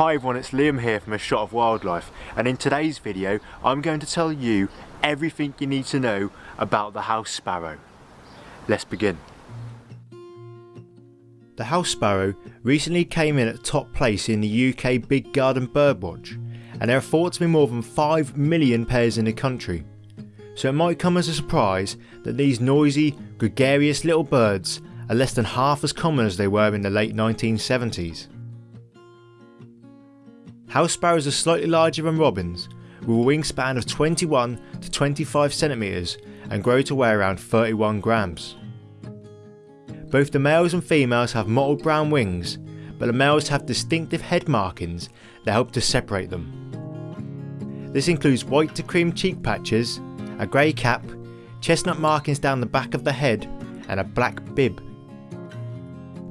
Hi everyone, it's Liam here from A Shot of Wildlife and in today's video I'm going to tell you everything you need to know about the house sparrow. Let's begin. The house sparrow recently came in at top place in the UK Big Garden Birdwatch and there are thought to be more than 5 million pairs in the country. So it might come as a surprise that these noisy, gregarious little birds are less than half as common as they were in the late 1970s. House sparrows are slightly larger than robins, with a wingspan of 21 to 25 centimetres and grow to weigh around 31 grams. Both the males and females have mottled brown wings, but the males have distinctive head markings that help to separate them. This includes white to cream cheek patches, a grey cap, chestnut markings down the back of the head and a black bib.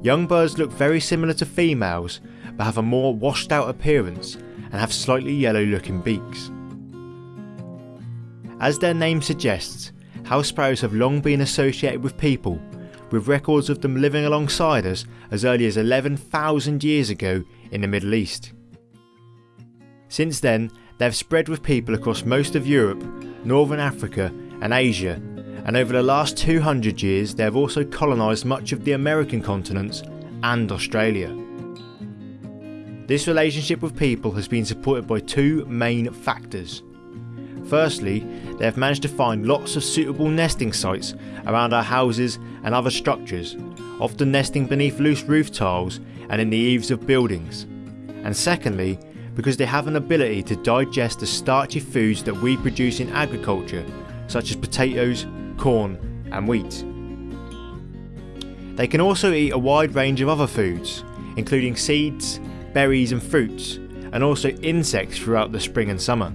Young birds look very similar to females but have a more washed out appearance and have slightly yellow looking beaks. As their name suggests, house sparrows have long been associated with people, with records of them living alongside us as early as 11,000 years ago in the Middle East. Since then, they have spread with people across most of Europe, Northern Africa and Asia, and over the last 200 years they have also colonised much of the American continents and Australia. This relationship with people has been supported by two main factors. Firstly, they have managed to find lots of suitable nesting sites around our houses and other structures, often nesting beneath loose roof tiles and in the eaves of buildings. And secondly, because they have an ability to digest the starchy foods that we produce in agriculture, such as potatoes, corn and wheat. They can also eat a wide range of other foods, including seeds, berries and fruits, and also insects throughout the spring and summer.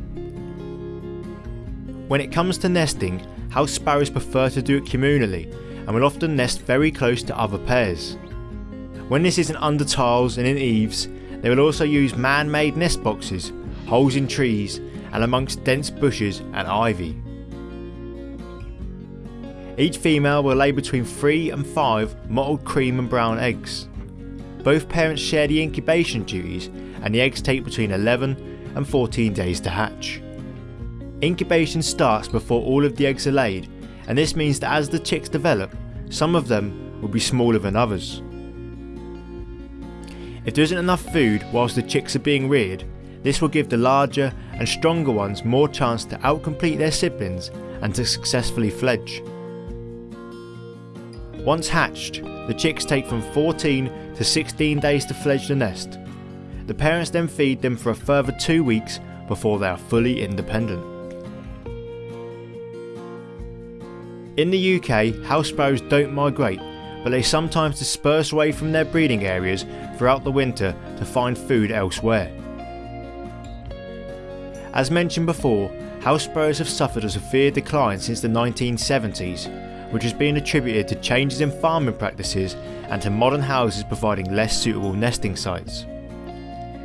When it comes to nesting, house sparrows prefer to do it communally and will often nest very close to other pairs. When this isn't under tiles and in eaves, they will also use man-made nest boxes, holes in trees and amongst dense bushes and ivy. Each female will lay between 3 and 5 mottled cream and brown eggs. Both parents share the incubation duties and the eggs take between 11 and 14 days to hatch. Incubation starts before all of the eggs are laid and this means that as the chicks develop, some of them will be smaller than others. If there isn't enough food whilst the chicks are being reared, this will give the larger and stronger ones more chance to outcompete their siblings and to successfully fledge. Once hatched, the chicks take from 14 to 16 days to fledge the nest. The parents then feed them for a further 2 weeks before they are fully independent. In the UK, house sparrows don't migrate, but they sometimes disperse away from their breeding areas throughout the winter to find food elsewhere. As mentioned before, house sparrows have suffered a severe decline since the 1970s which has been attributed to changes in farming practices and to modern houses providing less suitable nesting sites.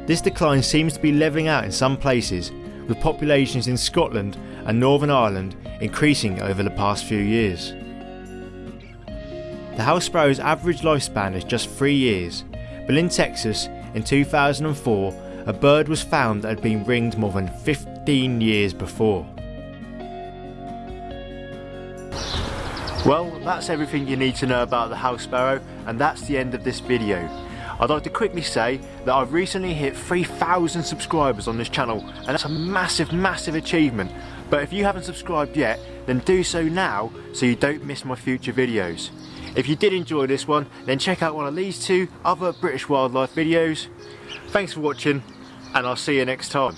This decline seems to be levelling out in some places, with populations in Scotland and Northern Ireland increasing over the past few years. The house sparrow's average lifespan is just 3 years, but in Texas in 2004 a bird was found that had been ringed more than 15 years before. Well, that's everything you need to know about the house sparrow and that's the end of this video. I'd like to quickly say that I've recently hit 3,000 subscribers on this channel and that's a massive, massive achievement. But if you haven't subscribed yet, then do so now so you don't miss my future videos. If you did enjoy this one, then check out one of these two other British wildlife videos. Thanks for watching and I'll see you next time.